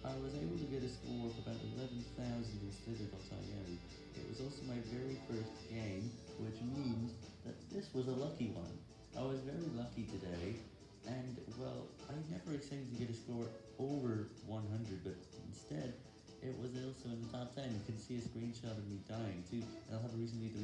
I was able to get a score of about 11,000 instead of .io. It was also my very first game, which means that this was a lucky one. I was very lucky today, and well, I never expected to get a score over 100, but instead, it was also in the top 10. You can see a screenshot of me dying too, and I'll have a recently to.